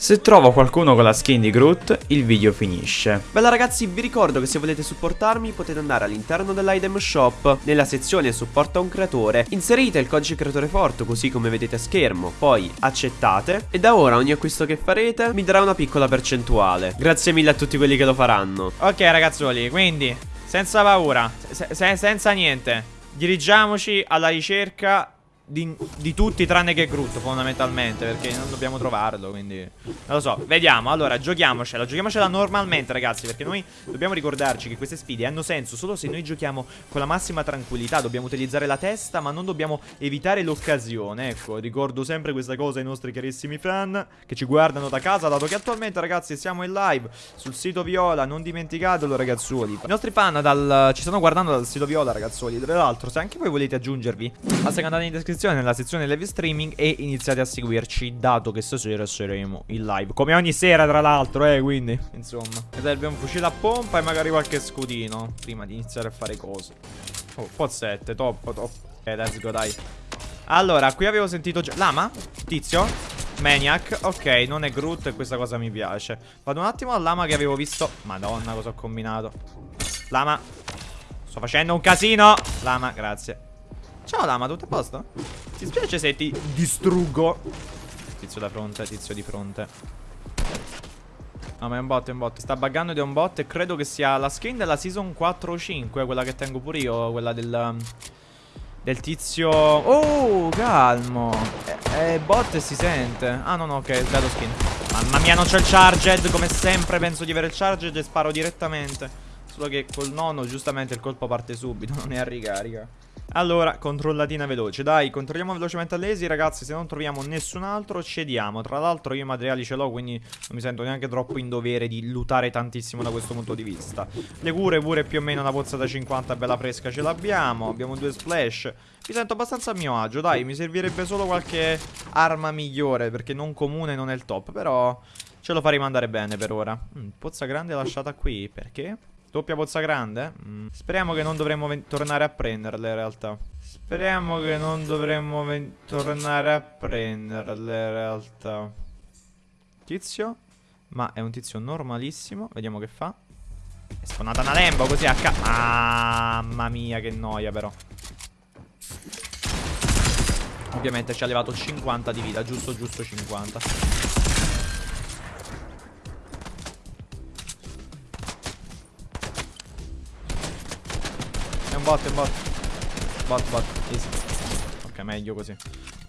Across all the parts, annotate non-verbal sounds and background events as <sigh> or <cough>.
Se trovo qualcuno con la skin di Groot, il video finisce. Bella ragazzi, vi ricordo che se volete supportarmi potete andare all'interno dell'item shop, nella sezione supporta un creatore, inserite il codice creatore forte così come vedete a schermo, poi accettate e da ora ogni acquisto che farete mi darà una piccola percentuale. Grazie mille a tutti quelli che lo faranno. Ok ragazzoli, quindi senza paura, se se senza niente, dirigiamoci alla ricerca di, di, tutti tranne che Groot fondamentalmente Perché non dobbiamo trovarlo quindi Non lo so. Vediamo Allora giochiamocela Giochiamocela normalmente ragazzi Perché noi dobbiamo ricordarci che queste sfide hanno senso Solo se noi giochiamo con la massima tranquillità. Dobbiamo utilizzare la testa Ma non dobbiamo evitare l'occasione. Ecco ricordo sempre questa cosa ai nostri carissimi fan Che ci guardano da casa Dato che attualmente ragazzi siamo in live Sul sito Viola Non dimenticatelo ragazzuoli. I nostri fan dal, ci stanno guardando dal sito Viola ragazzuoli. Tra l'altro se anche voi volete aggiungervi Basta che andate in descrizione descrizione nella sezione live streaming e iniziate a seguirci dato che stasera saremo in live. Come ogni sera tra l'altro, eh, quindi, insomma. Mi serve un fucile a pompa e magari qualche scudino prima di iniziare a fare cose. Oh, 7, top, top. Ok, let's go, dai. Allora, qui avevo sentito già... Lama? Tizio? Maniac, ok, non è Groot e questa cosa mi piace Vado un attimo al lama che avevo visto Madonna, cosa ho combinato Lama Sto facendo un casino Lama, grazie Ciao Lama, tutto a posto? Ti spiace se ti distruggo? Tizio da fronte, tizio di fronte. No ma è un bot, è un bot. Sta buggando ed è un bot e credo che sia la skin della season 4 o 5 Quella che tengo pure io Quella del... Del tizio. Oh, calmo. È, è bot e si sente. Ah no no, ok, sbaglio skin. Mamma mia, non c'è il charged Come sempre penso di avere il charged e sparo direttamente. Solo che col nono giustamente il colpo parte subito <laughs> Non è a ricarica allora, controllatina veloce. Dai, controlliamo velocemente all'esi Ragazzi, se non troviamo nessun altro cediamo. Tra l'altro io i materiali ce l'ho Quindi non mi sento neanche troppo in dovere Di lutare tantissimo da questo punto di vista. Le cure pure più o meno una pozza da 50 Bella fresca ce l'abbiamo. Abbiamo due splash. Mi sento abbastanza a mio agio Dai, mi servirebbe solo qualche arma migliore Perché non comune non è il top Però ce lo faremo andare bene per ora. Mm, Pozza grande lasciata qui. Perché? Doppia pozza grande? Mm. Speriamo che non dovremmo tornare a prenderle in realtà. Speriamo che non dovremmo tornare a prenderle in realtà. Tizio? Ma è un tizio normalissimo. Vediamo che fa. È spawnata una lembo così a ca... Mamma mia che noia però. Ovviamente ci ha levato 50 di vita. Giusto, giusto 50. Bot, è bot. Bot, bot, easy. Ok, meglio così.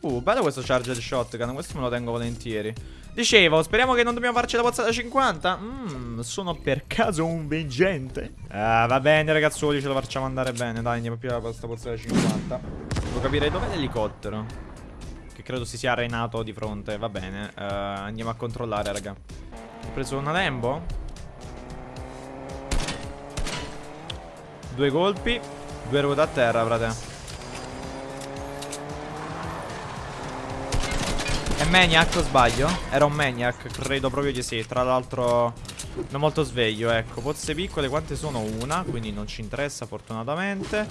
Uh, bello questo charger shotgun, questo me lo tengo volentieri. Dicevo, speriamo che non dobbiamo farci la pozza da 50. Mmm, sono per caso un veggente. Ah, va bene ragazzuoli, ce la facciamo andare bene. Dai, andiamo più a questa pozza da 50. Devo capire dov'è l'elicottero. Che credo si sia arenato di fronte. Va bene, uh, andiamo a controllare, raga. Ho preso una Lembo. Due colpi. Due ruote a terra, frate. È Maniac o sbaglio? Era un Maniac, credo proprio di sì. Tra l'altro non molto sveglio, ecco. Pozze piccole quante sono? Una, quindi non ci interessa fortunatamente.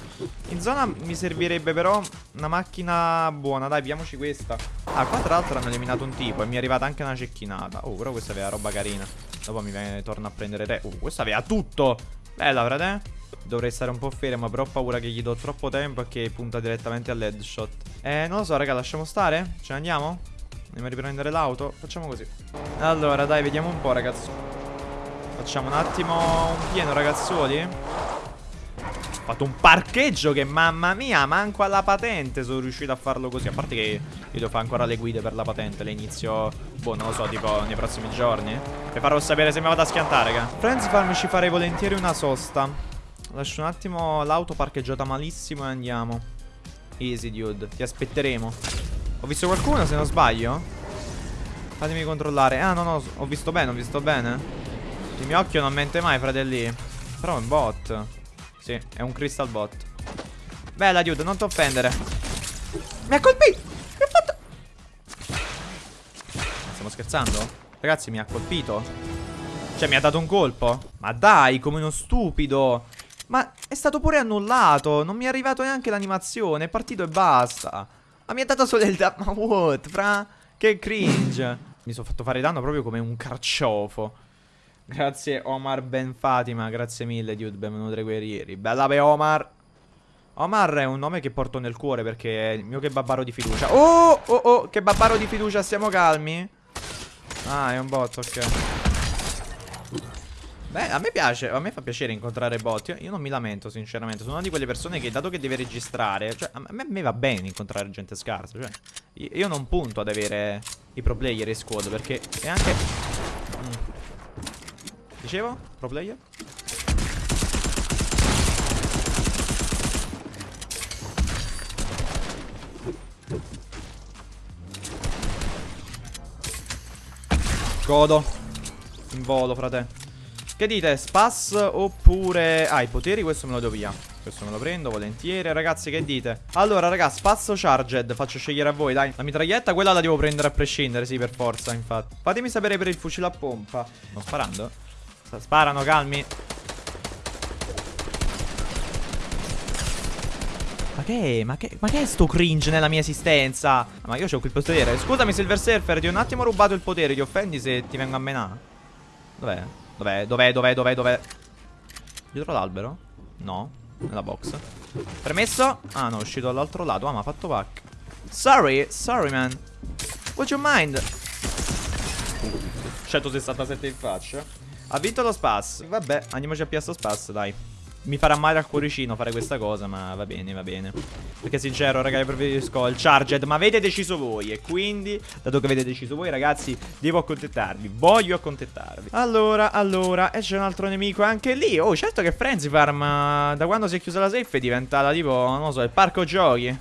In zona mi servirebbe però una macchina buona. Dai, piamoci questa. Ah, qua tra l'altro hanno eliminato un tipo e mi è arrivata anche una cecchinata. Oh, però questa aveva roba carina. Dopo mi viene, torna a prendere re. Oh, questa aveva tutto. Bella, frate. Dovrei stare un po' fermo, però ho paura che gli do troppo tempo e che punta direttamente all'headshot. Eh, non lo so, raga, lasciamo stare? Ce ne andiamo? Andiamo a riprendere l'auto? Facciamo così. Allora, dai, vediamo un po', ragazzi. Facciamo un attimo un pieno, ragazzuoli. Ho fatto un parcheggio che, mamma mia, manco alla patente sono riuscito a farlo così. A parte che io devo fare ancora le guide per la patente. Le inizio, boh, non lo so, tipo nei prossimi giorni. Vi farò sapere se mi vado a schiantare, raga. Friends Farm ci farei volentieri una sosta. Lascio un attimo l'auto parcheggiata malissimo e andiamo. Easy, dude. Ti aspetteremo. Ho visto qualcuno, se non sbaglio? Fatemi controllare. Ah, no, no, ho visto bene, ho visto bene. Il mio occhio non mente mai, fratelli. Però è un bot. Sì, è un crystal bot. Bella, dude, non ti offendere. Mi ha colpito! Mi ha fatto... Stiamo scherzando? Ragazzi, mi ha colpito. Cioè, mi ha dato un colpo. Ma dai, come uno stupido. Ma è stato pure annullato. Non mi è arrivato neanche l'animazione. È partito e basta. Ma mi ha dato solo il... Ma what, fra? Che cringe. Mi sono fatto fare danno proprio come un carciofo. Grazie Omar Ben Fatima, grazie mille dude, benvenuto ai guerrieri. Bella per Omar. Omar è un nome che porto nel cuore perché è il mio kebabaro di fiducia. Oh, oh, oh, kebabaro di fiducia, stiamo calmi? Ah, è un bot, ok. Beh, a me piace, a me fa piacere incontrare bot. Io, io, non mi lamento, sinceramente. Sono una di quelle persone che, dato che deve registrare, cioè, a me, a me va bene incontrare gente scarsa. Cioè, io, io, non punto ad avere i pro player in squad perché è anche. Mm. Dicevo? Pro player? Godo. In volo, frate. Che dite? Spas oppure... Ah, i poteri questo me lo do via Questo me lo prendo volentieri Ragazzi, che dite? Allora, Spas o Charged? Faccio scegliere a voi, dai La mitraglietta, quella la devo prendere a prescindere, sì, per forza, infatti Fatemi sapere per il fucile a pompa Sto sparando? Sparano, calmi Ma che, ma che, ma che è sto cringe nella mia esistenza? Ma io ho qui il potere Scusami Silver Surfer, ti ho un attimo rubato il potere Ti offendi se ti vengo a menare? Dov'è? Dov'è? Dov'è? Dov'è? Dov'è? Dov'è? Dietro l'albero? No. Nella box. Permesso? Ah, no, è uscito dall'altro lato. Ah, ma ha fatto pack. Sorry, sorry, man. Would you mind? 167 in faccia. Ha vinto lo spas. Vabbè, andiamoci a piazza spas, dai. Mi farà male al cuoricino fare questa cosa, ma va bene, va bene. Perché sincero, ragazzi, preferisco il Charged, ma avete deciso voi. E quindi, dato che avete deciso voi, ragazzi, devo accontentarvi. Voglio accontentarvi. Allora, allora, e c'è un altro nemico anche lì. Oh, certo che Frenzy Farm, da quando si è chiusa la safe, è diventata tipo, non lo so, il parco giochi.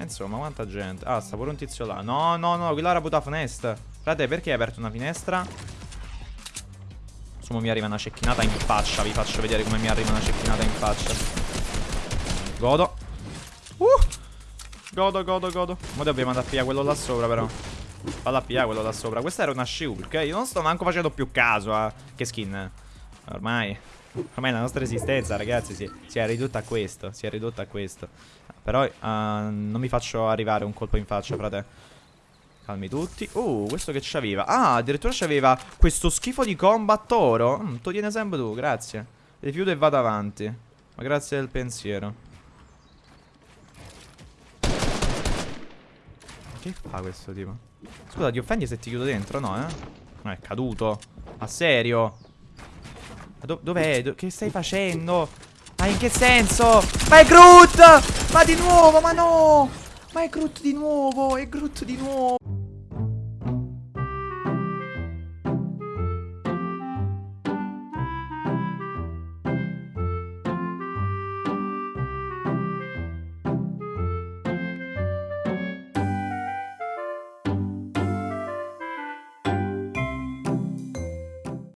Insomma, quanta gente. Ah, sta pure un tizio là. No, no, no, quella era puta finestra. Frate, perché hai aperto una finestra? Sumo mi arriva una cecchinata in faccia Vi faccio vedere come mi arriva una cecchinata in faccia. Godo. Uh! Godo, godo, godo. Ora dobbiamo andare a pigliare quello là sopra però. Vado a pigliare quello là sopra. Questa era una Shulk Io non sto manco facendo più caso a Che skin Ormai Ormai la nostra esistenza ragazzi si, si è ridotta a questo Si è ridotta a questo. Però uh, non mi faccio arrivare un colpo in faccia frate Calmi tutti. Oh, questo che c'aveva? Ah, addirittura c'aveva questo schifo di combat oro. Mm, tu tieni sempre tu, grazie. Rifiuto e vado avanti. Ma grazie del pensiero. Che fa questo tipo? Scusa, ti offendi se ti chiudo dentro, no, eh? Non è caduto. Ma serio? Ma do dov'è? Do che stai facendo? Ma in che senso? Ma è Groot! Ma di nuovo, ma no! Ma è Groot di nuovo, è Groot di nuovo